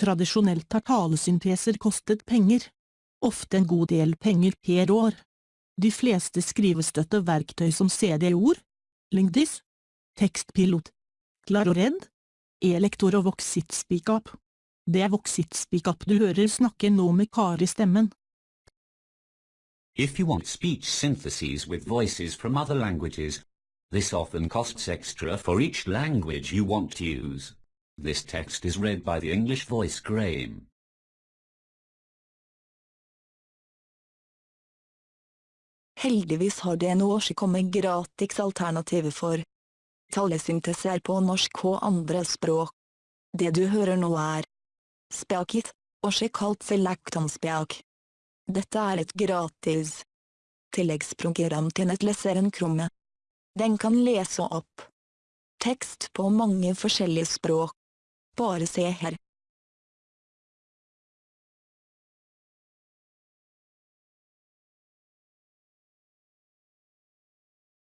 Tradisjonelt har talesynteser kostet penger. Ofte en god del penger per år. De fleste skrivestøtteverktøy som CD-ord, Lingdis, Tekstpilot, Clarored, Elektor og Voxit-speakup. Det er Voxit-speakup du hører snakke nå med Kari-stemmen. If you want speech syntheses with voices from other languages, this often costs extra for each language you want to use. This text is read by the English voice Graham. Heldigvis har DNO kommet gratis alternativer for talesyntese på norsk og andre språk. Det du hører nå er Speakit, også kalt Selektanspjak. Dette er et gratis tilleggsprogram til nettleseren kromme. Den kan lese opp tekst på mange forskjellige språk. Bare se her.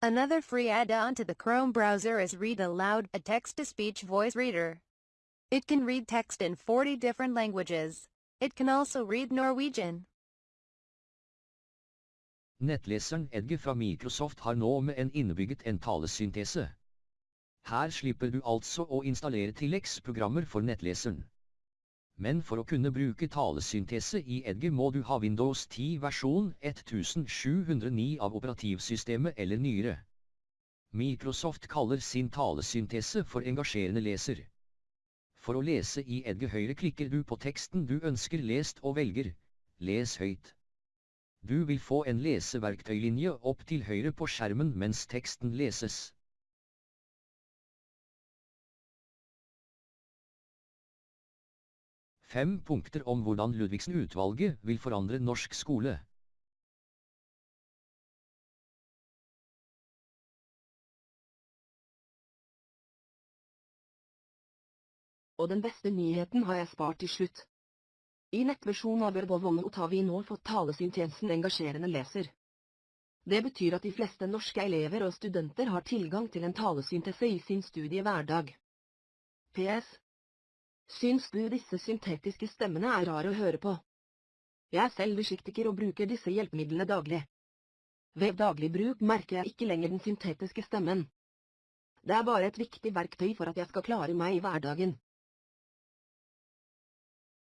Another free add-on to the Chrome browser is Read Aloud, a text-to-speech voice reader. It can read text in 40 different languages. It can also read Norwegian. Nettleseren Edge fra Microsoft har nå med en innebygget en talesyntese. Her slipper du altså å installere tilleggsprogrammer for nettleseren. Men for å kunne bruke talesyntese i Edge må du ha Windows 10 versjon 1709 av operativsystemet eller nyere. Microsoft kaller sin talesyntese for engasjerende leser. For å lese i Edge høyreklikker du på teksten du ønsker lest og velger Les høyt. Du vil få en leseverktøylinje opp til høyre på skjermen mens teksten leses. Fem punkter om hvordan Ludvigsen-utvalget vil forandre norsk skole. Og den beste nyheten har jeg spart til slutt. I nettversjonen av Ørbovonot har vi nå fått talesyntesen engasjerende leser. Det betyr at de fleste norske elever og studenter har tilgang til en talesyntese i sin studiehverdag. PS. Syns du disse syntetiske stemmene er rare å høre på? Jeg er selv dyslektiker og bruker disse hjelpemidlene daglig. Ved daglig bruk merker jeg ikke lenger den syntetiske stemmen. Det er bare et viktig verktøy for at jeg skal klare meg i hverdagen.